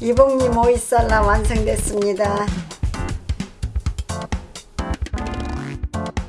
이봉님 오이살라 완성됐습니다.